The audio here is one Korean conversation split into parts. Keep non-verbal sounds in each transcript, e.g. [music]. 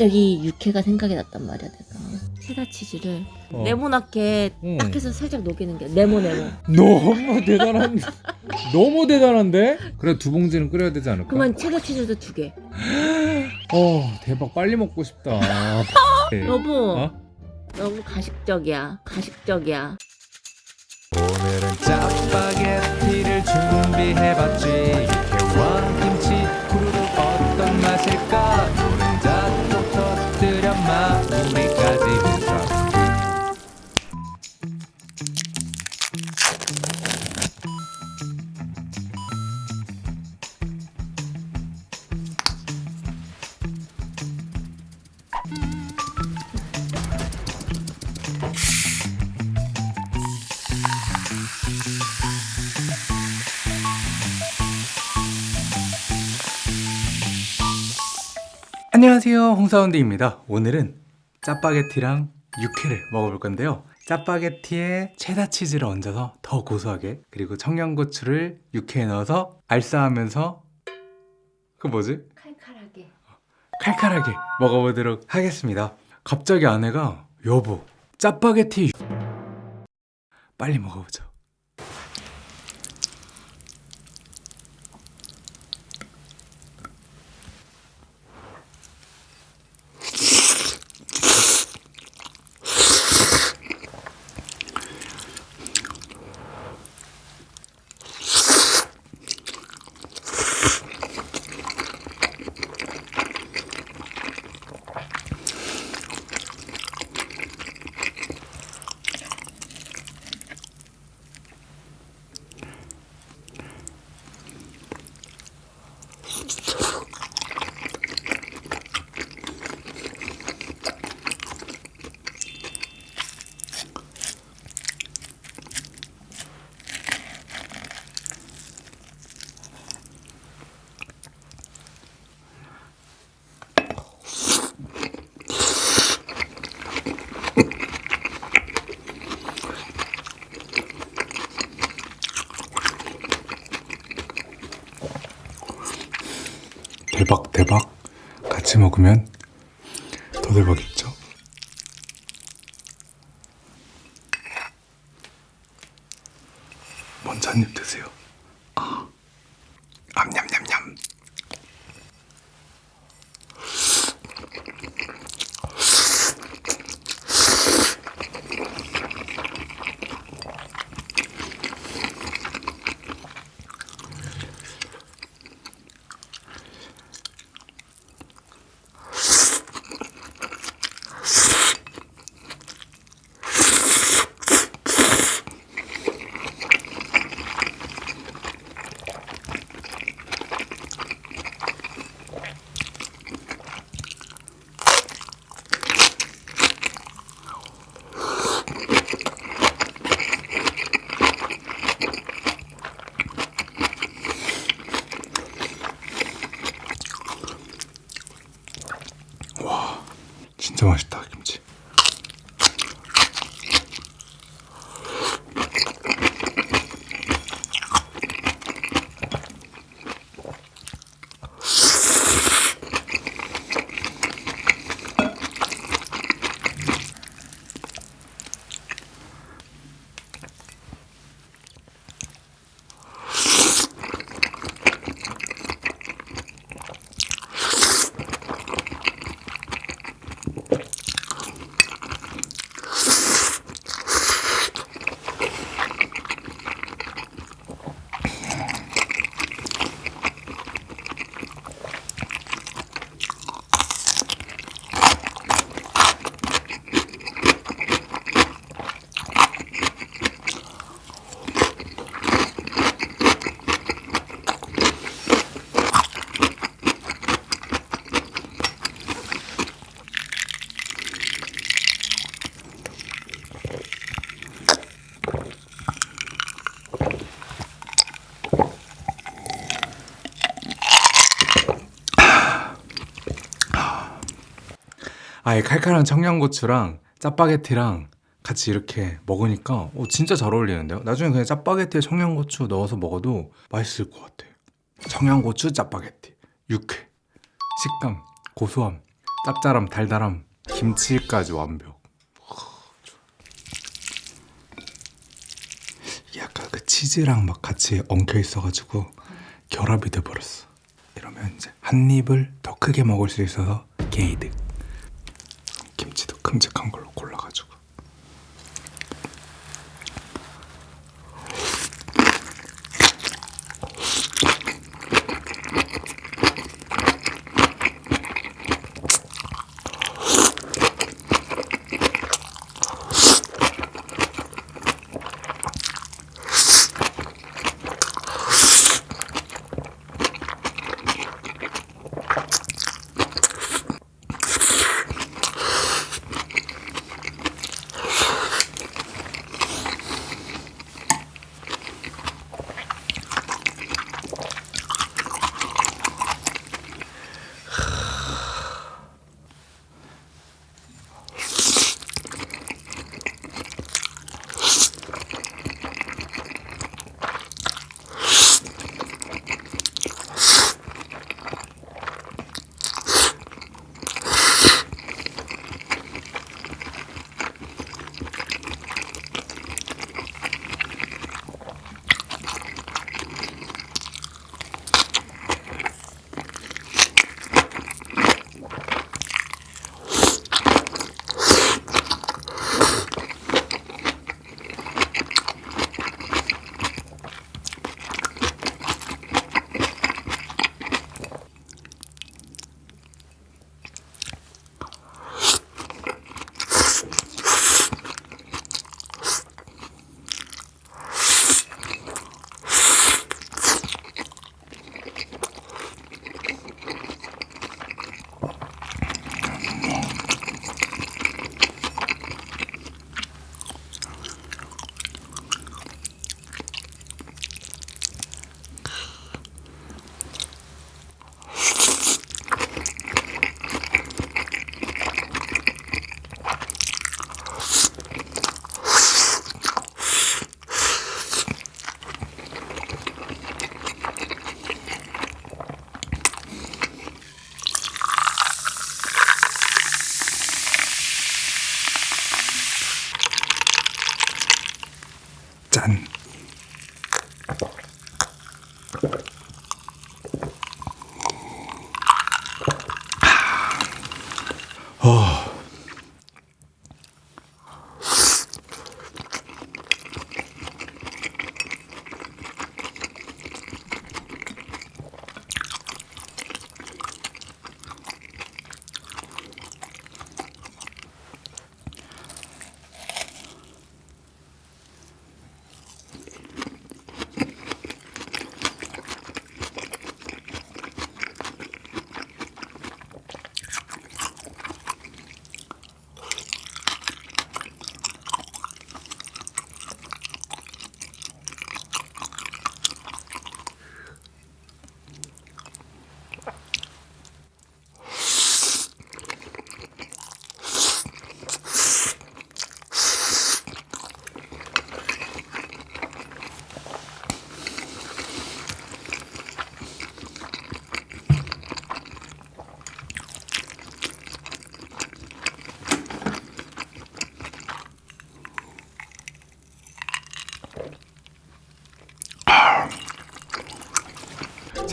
갑자기 육회가 생각이 났단 말이야 내가 체다 치즈를 어. 네모나게 응. 딱 해서 살짝 녹이는 게 네모 네모 [laughs] 너무 대단한 너무 대단한데? 그래 두 봉지는 끓여야 되지 않을까? 그러면 체다 치즈도 두개 [gasps] 어 대박 빨리 먹고 싶다 [laughs] 네. 여보 어? 너무 가식적이야 가식적이야 오늘은 짜파게티를 준비해봤지 안녕하세요. 홍사운드입니다. 오늘은 짜파게티랑 육회를 먹어볼 건데요. 짜파게티에 체다치즈를 얹어서 더 고소하게 그리고 청양고추를 육회에 넣어서 알싸하면서 그 뭐지? 칼칼하게. 칼칼하게 먹어보도록 하겠습니다. 갑자기 아내가 여보 짜파게티 빨리 먹어보죠 대박 대박. 같이 먹으면 더 대박이죠? 먼저 한 입 드세요 아예 칼칼한 청양고추랑 짜파게티랑 같이 이렇게 먹으니까 어, 진짜 잘 어울리는데요? 나중에 그냥 짜파게티에 청양고추 넣어서 먹어도 맛있을 것 같아요. 청양고추 짜파게티 육회 식감 고소함 짭짤함 달달함 김치까지 완벽. 약간 그 치즈랑 막 같이 엉켜 있어가지고 결합이 돼버렸어. 이러면 이제 한 입을 더 크게 먹을 수 있어서 게이득 큼직한 걸로 an.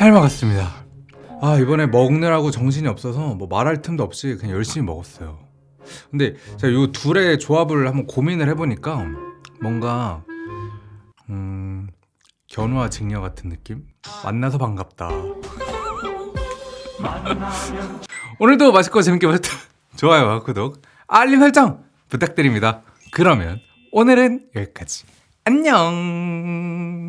잘 먹었습니다. 아 이번에 먹느라고 정신이 없어서 뭐 말할 틈도 없이 그냥 열심히 먹었어요. 근데 제가 이 둘의 조합을 한번 고민을 해보니까 뭔가 음 견우와 직녀 같은 느낌? 만나서 반갑다. 오늘도 맛있고 재밌게 보셨다. 좋아요와 구독, 알림 설정 부탁드립니다. 그러면 오늘은 여기까지. 안녕.